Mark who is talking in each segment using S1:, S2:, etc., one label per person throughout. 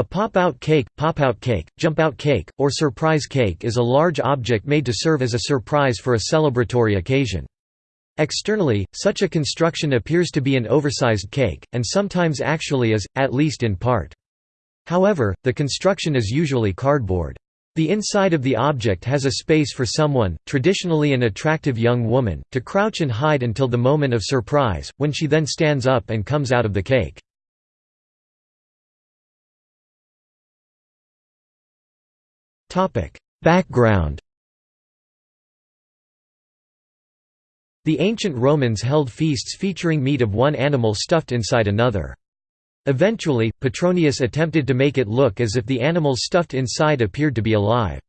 S1: A pop-out cake, pop-out cake, jump-out cake, or surprise cake is a large object made to serve as a surprise for a celebratory occasion. Externally, such a construction appears to be an oversized cake, and sometimes actually is, at least in part. However, the construction is usually cardboard. The inside of the object has a space for someone, traditionally an attractive young woman, to crouch and hide until the moment of surprise, when she then stands up and comes out of the cake. Background The ancient Romans held feasts featuring meat of one animal stuffed inside another. Eventually, Petronius attempted to make it look as if the animals stuffed inside appeared to be alive.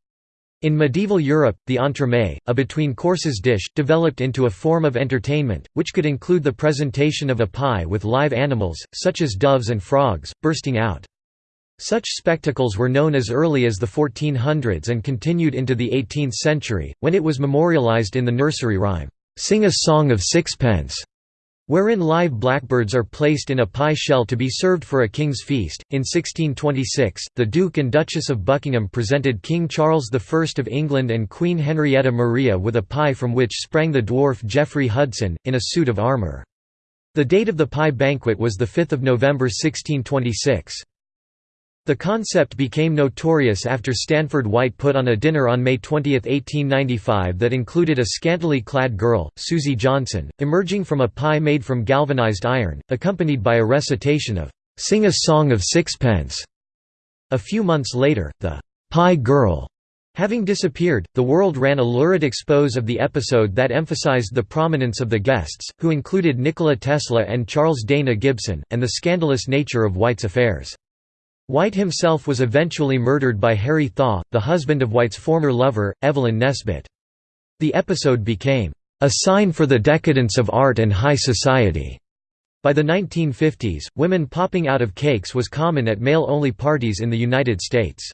S1: In medieval Europe, the entremet, a between-courses dish, developed into a form of entertainment, which could include the presentation of a pie with live animals, such as doves and frogs, bursting out. Such spectacles were known as early as the 1400s and continued into the 18th century, when it was memorialized in the nursery rhyme, "'Sing a Song of Sixpence' wherein live blackbirds are placed in a pie shell to be served for a king's feast. In 1626, the Duke and Duchess of Buckingham presented King Charles I of England and Queen Henrietta Maria with a pie from which sprang the dwarf Jeffrey Hudson, in a suit of armour. The date of the pie banquet was 5 November 1626. The concept became notorious after Stanford White put on a dinner on May 20, 1895 that included a scantily clad girl, Susie Johnson, emerging from a pie made from galvanized iron, accompanied by a recitation of "'Sing a Song of Sixpence'". A few months later, the "'Pie Girl' Having disappeared, the world ran a lurid expose of the episode that emphasized the prominence of the guests, who included Nikola Tesla and Charles Dana Gibson, and the scandalous nature of White's affairs. White himself was eventually murdered by Harry Thaw, the husband of White's former lover, Evelyn Nesbit. The episode became, "...a sign for the decadence of art and high society." By the 1950s, women popping out of cakes was common at male-only parties in the United States.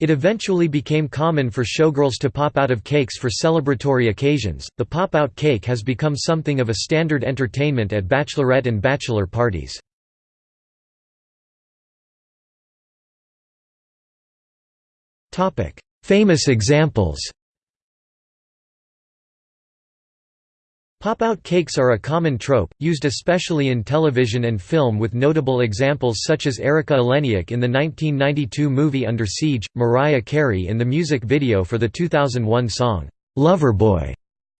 S1: It eventually became common for showgirls to pop out of cakes for celebratory occasions. The pop out cake has become something of a standard entertainment at bachelorette and bachelor parties. Famous examples Pop-out cakes are a common trope, used especially in television and film with notable examples such as Erika Eleniak in the 1992 movie Under Siege, Mariah Carey in the music video for the 2001 song, "'Loverboy'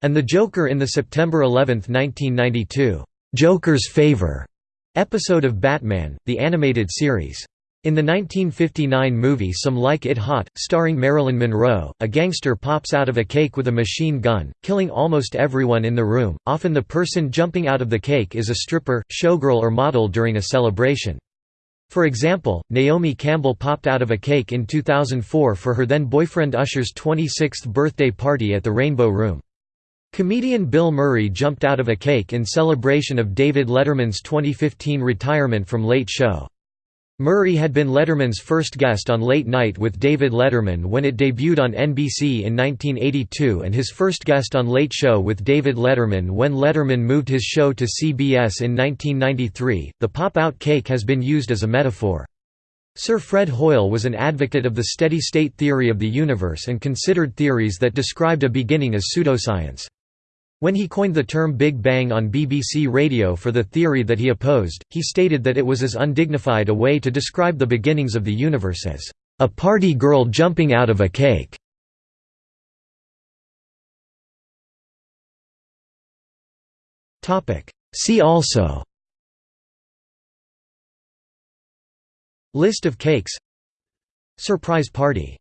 S1: and the Joker in the September 11, 1992, "'Joker's Favor' episode of Batman, the animated series. In the 1959 movie Some Like It Hot, starring Marilyn Monroe, a gangster pops out of a cake with a machine gun, killing almost everyone in the room. Often the person jumping out of the cake is a stripper, showgirl or model during a celebration. For example, Naomi Campbell popped out of a cake in 2004 for her then-boyfriend Usher's 26th birthday party at the Rainbow Room. Comedian Bill Murray jumped out of a cake in celebration of David Letterman's 2015 retirement from Late Show. Murray had been Letterman's first guest on Late Night with David Letterman when it debuted on NBC in 1982 and his first guest on Late Show with David Letterman when Letterman moved his show to CBS in 1993. The pop out cake has been used as a metaphor. Sir Fred Hoyle was an advocate of the steady state theory of the universe and considered theories that described a beginning as pseudoscience. When he coined the term Big Bang on BBC Radio for the theory that he opposed, he stated that it was as undignified a way to describe the beginnings of the universe as, "...a party girl jumping out of a cake." See also. List of cakes. Surprise party